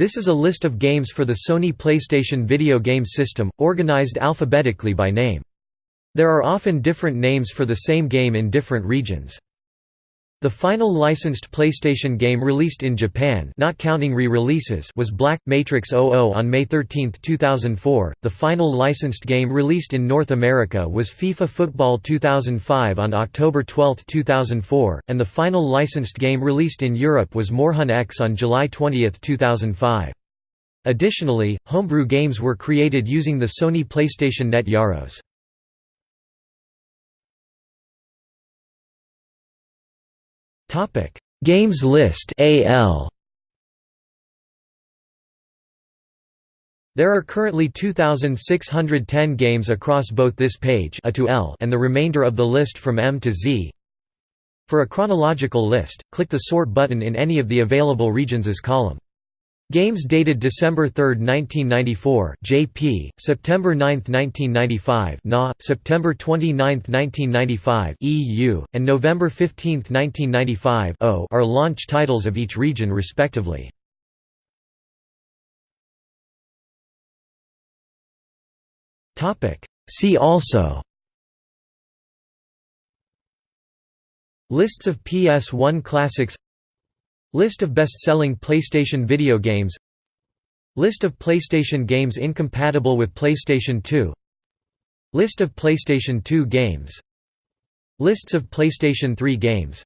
This is a list of games for the Sony PlayStation video game system, organized alphabetically by name. There are often different names for the same game in different regions. The final licensed PlayStation game released in Japan not counting re-releases was Black Matrix 00 on May 13, 2004. The final licensed game released in North America was FIFA Football 2005 on October 12, 2004, and the final licensed game released in Europe was Moorhuhn X on July 20, 2005. Additionally, homebrew games were created using the Sony PlayStation Net Yaroze. Topic: Games list AL. There are currently 2610 games across both this page A to L and the remainder of the list from M to Z. For a chronological list, click the sort button in any of the available regions column. Games dated December 3, 1994 JP, September 9, 1995 NA, September 29, 1995 EU, and November 15, 1995 O are launch titles of each region respectively. See also Lists of PS1 classics List of best-selling PlayStation video games. List of PlayStation games incompatible with PlayStation 2 List of PlayStation 2 games. Lists of PlayStation 3 games.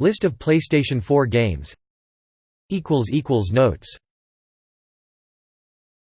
List of PlayStation 4 games. Notes